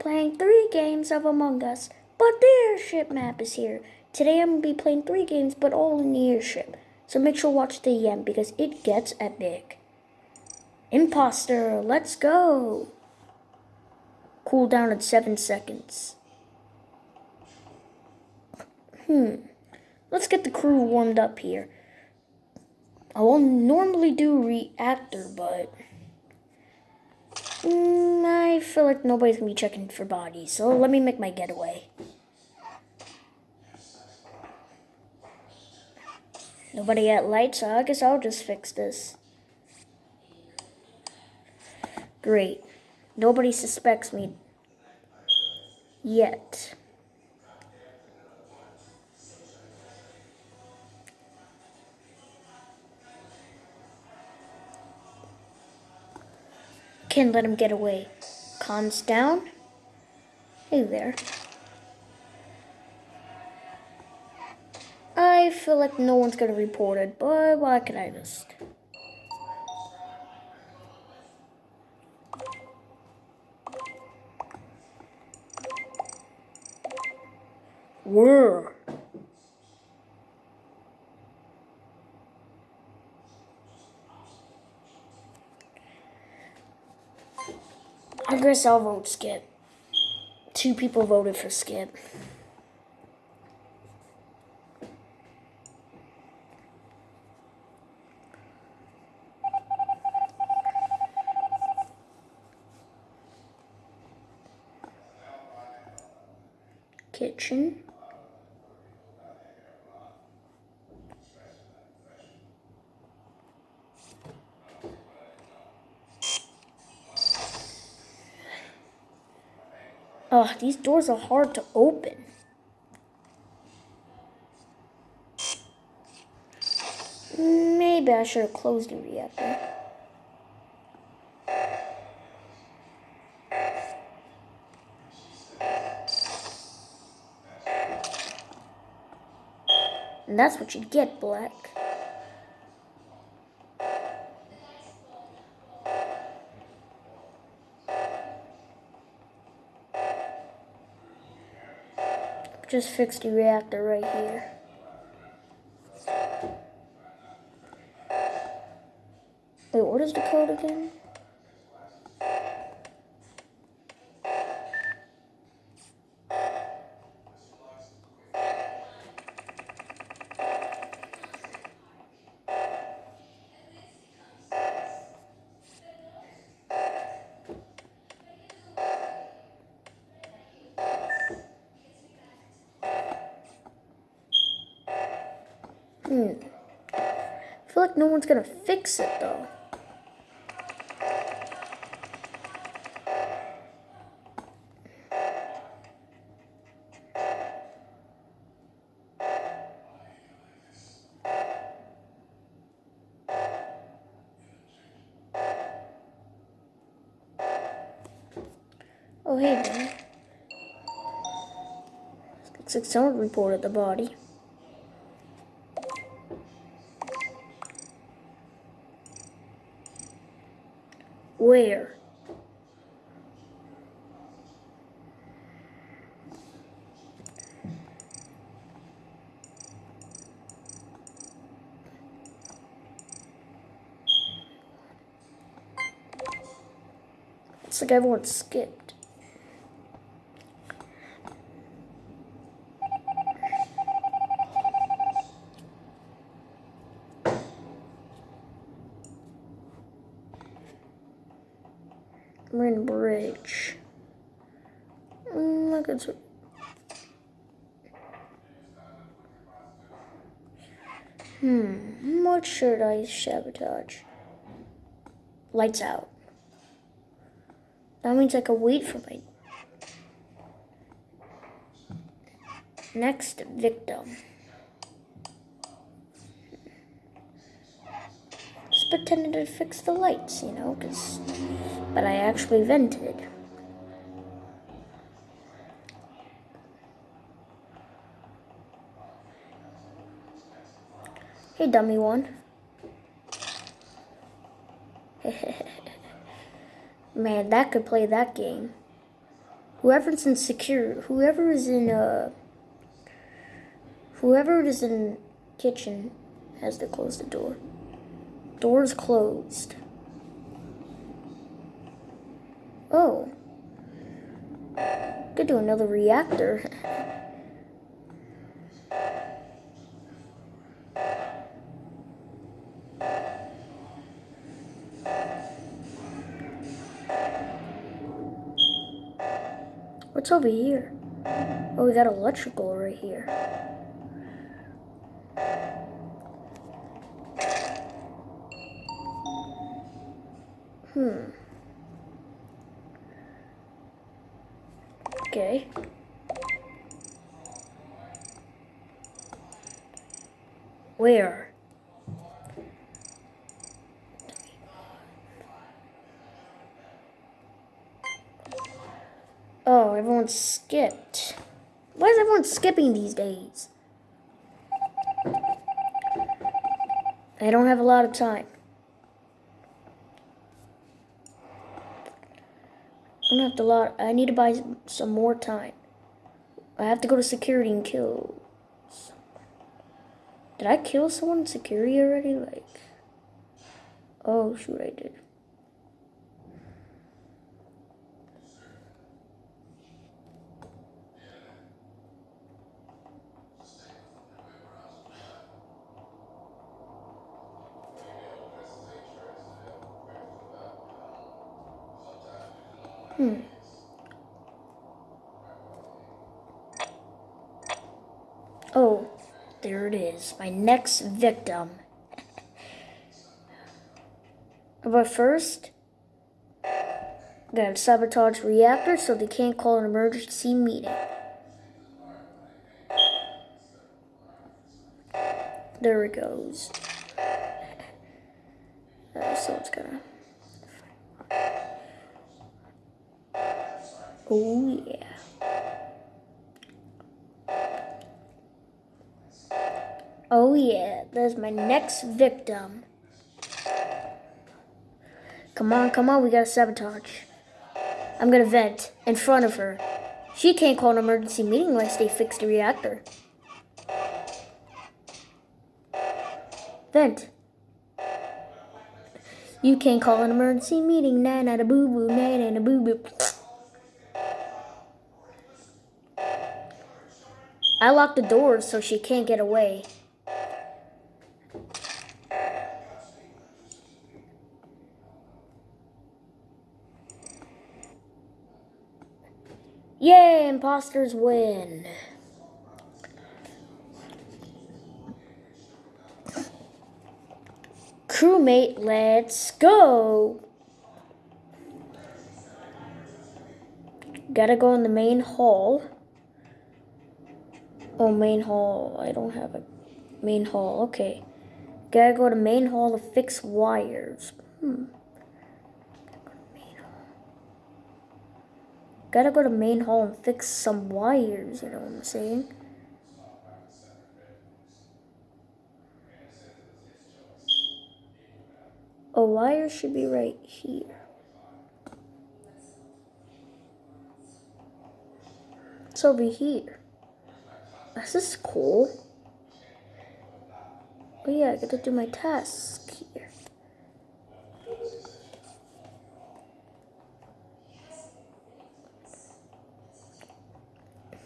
playing three games of Among Us, but the airship map is here. Today I'm going to be playing three games, but all in the airship. So make sure watch the end because it gets epic. Imposter, let's go. Cool down at 7 seconds. Hmm. Let's get the crew warmed up here. I won't normally do reactor, but... Mm, I feel like nobody's gonna be checking for bodies, so let me make my getaway. Nobody at light, so I guess I'll just fix this. Great. Nobody suspects me yet. Can't let him get away. Cons down. Hey there. I feel like no one's gonna report it, but why can I just... Where? I guess I'll vote Skip. Two people voted for Skip. Kitchen. Oh, these doors are hard to open. Maybe I should have closed the reactor. And that's what you get, Black. Just fixed the reactor right here. Wait, what is the code again? Hmm. I feel like no one's gonna fix it though. Oh, hey, man. Looks like someone reported the body. Where? It's like everyone skipped. Marine Bridge. Mm, look at Hmm, what should I sabotage? Lights out. That means I can wait for my next victim. Just pretended to fix the lights, you know, because, but I actually vented. Hey, dummy one. Man, that could play that game. Whoever's in secure, whoever is in uh, whoever is in kitchen has to close the door. Door's closed. Oh. Could do another reactor. What's over here? Oh, we got electrical right here. Where? Oh, everyone skipped. Why is everyone skipping these days? I don't have a lot of time. I don't have to lot. I need to buy some more time. I have to go to security and kill. Did I kill someone in security already? Like, oh shoot, I did. Hmm. Oh, there it is. My next victim. but first, gotta sabotage reactor so they can't call an emergency meeting. There it goes. Uh, so it's gonna. Oh, yeah. Oh, yeah. There's my next victim. Come on, come on. We gotta sabotage. I'm gonna vent in front of her. She can't call an emergency meeting unless they fix the reactor. Vent. You can't call an emergency meeting. Na na da boo boo. Na na da boo boo. I locked the doors so she can't get away. Imposters win. Crewmate, let's go. Gotta go in the main hall. Oh, main hall. I don't have a main hall. Okay. Gotta go to main hall to fix wires. Hmm. Gotta go to main hall and fix some wires, you know what I'm saying? A wire should be right here. It's over here. This is cool. Oh yeah, I get to do my task here.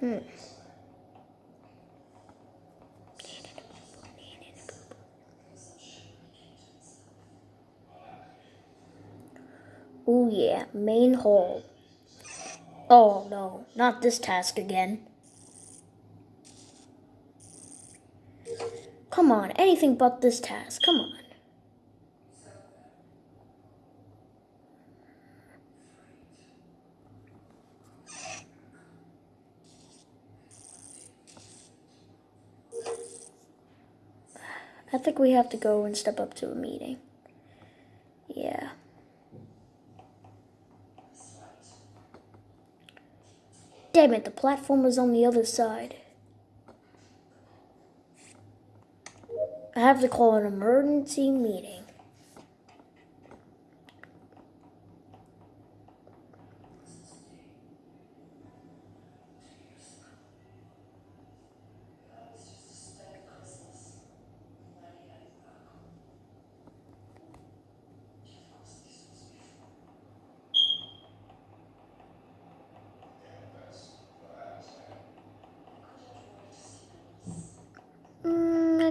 Hmm. Oh yeah, main hall. Oh no, not this task again. Come on, anything but this task. Come on. I think we have to go and step up to a meeting. Yeah. Damn it, the platform was on the other side. I have to call an emergency meeting.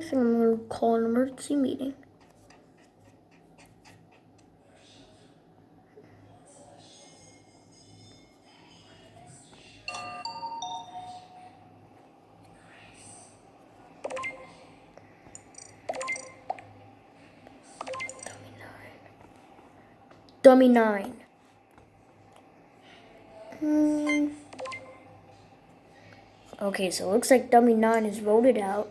think I'm gonna call an emergency meeting. Dummy 9. Hmm. Okay, so it looks like Dummy 9 is voted out.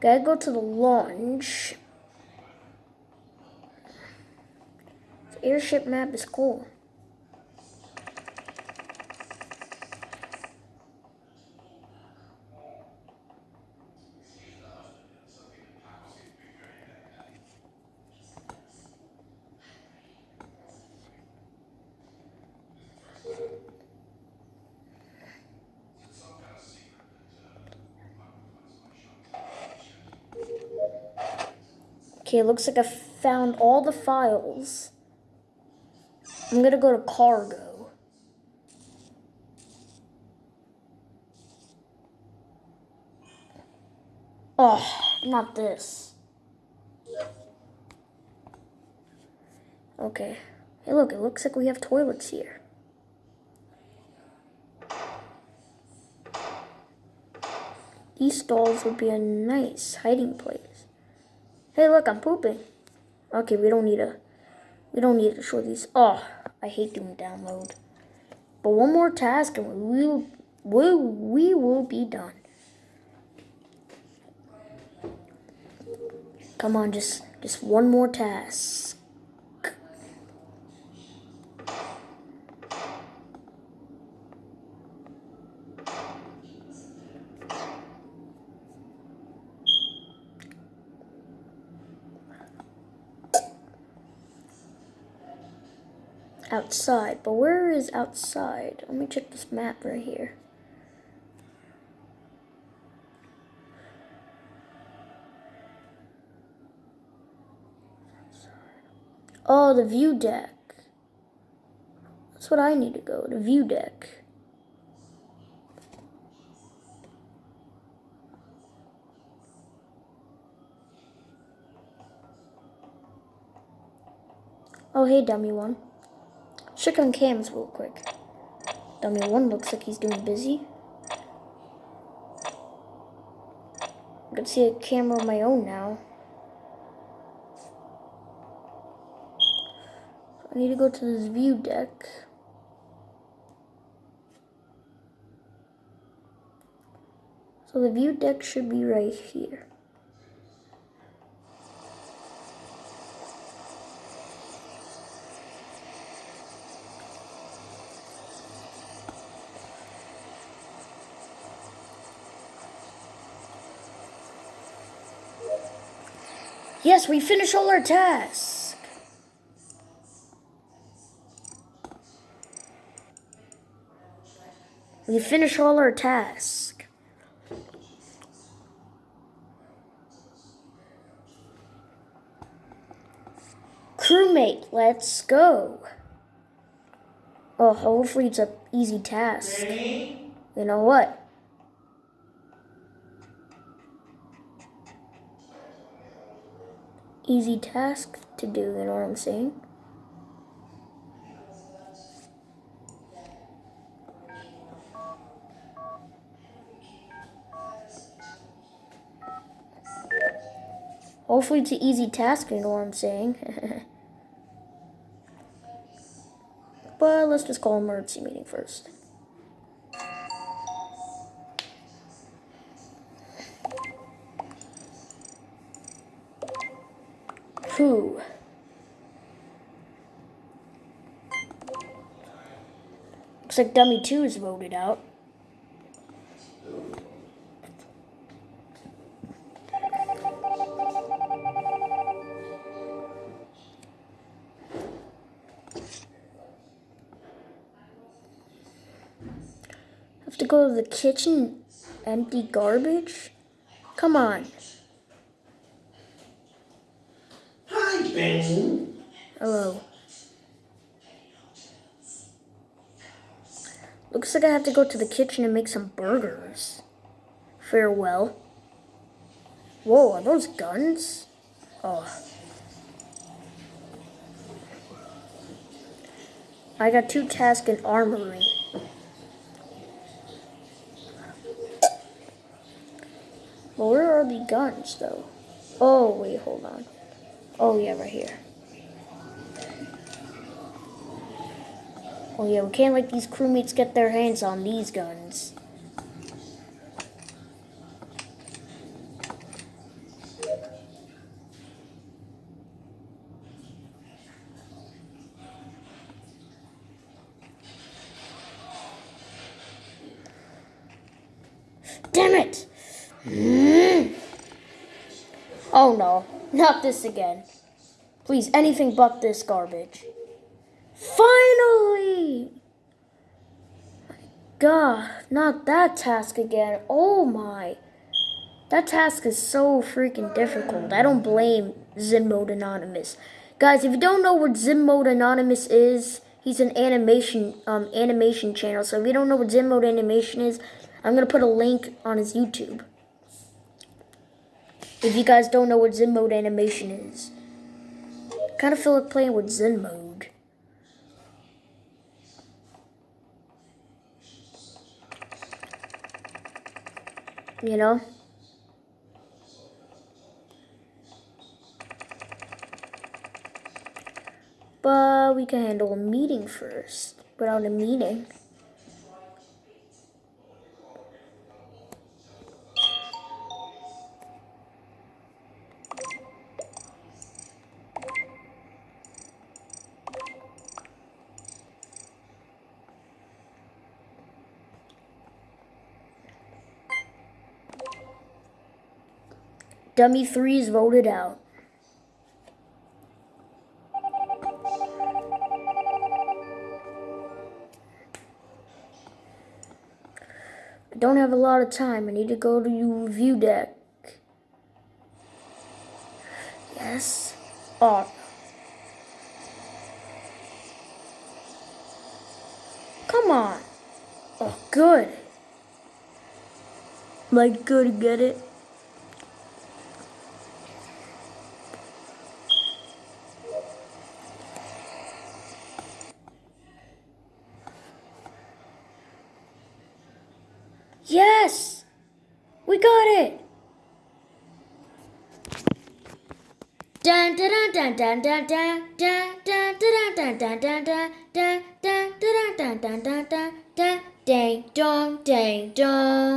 Gotta go to the launch. Airship map is cool. Okay, looks like I found all the files. I'm gonna go to cargo. Oh, not this. Okay. Hey, look, it looks like we have toilets here. These stalls would be a nice hiding place. Hey, look, I'm pooping. Okay, we don't need a, we don't need to show these. Oh, I hate doing download. But one more task and we will, we, we will be done. Come on, just, just one more task. Outside. But where is outside? Let me check this map right here. Oh, the view deck. That's what I need to go, to the view deck. Oh, hey, dummy one. Check on cams real quick. Dummy one looks like he's doing busy. I can see a camera of my own now. I need to go to this view deck. So the view deck should be right here. Yes, we finished all our tasks. We finished all our tasks. Crewmate, let's go. Oh, hopefully it's an easy task. Ready? You know what? Easy task to do, you know what I'm saying? Hopefully it's an easy task, you know what I'm saying? but let's just call emergency meeting first. Who? Looks like Dummy 2 is voted out. Have to go to the kitchen, empty garbage? Come on. Hello. Looks like I have to go to the kitchen and make some burgers. Farewell. Whoa, are those guns? Oh. I got two tasks in armory. Well, where are the guns, though? Oh, wait, hold on. Oh, yeah, right here. Oh, yeah, we can't let these crewmates get their hands on these guns. Damn it! Mm. Oh no, not this again. Please, anything but this garbage. Finally! God, not that task again. Oh my. That task is so freaking difficult. I don't blame Zen Mode Anonymous. Guys, if you don't know what Zen Mode Anonymous is, he's an animation um, animation channel. So if you don't know what Zen Mode Animation is, I'm going to put a link on his YouTube. If you guys don't know what Zen Mode Animation is. kind of feel like playing with Zen Mode. You know? But we can handle a meeting first. Without a meeting. Dummy 3 is voted out. I don't have a lot of time. I need to go to your review deck. Yes. Oh. Come on. Oh, good. Like, good, get it? Yes! We got it! Dun dun dun dun dun dun dun dun dun dun dun dun dun dun dun dun dun dun dun dang dong dang dong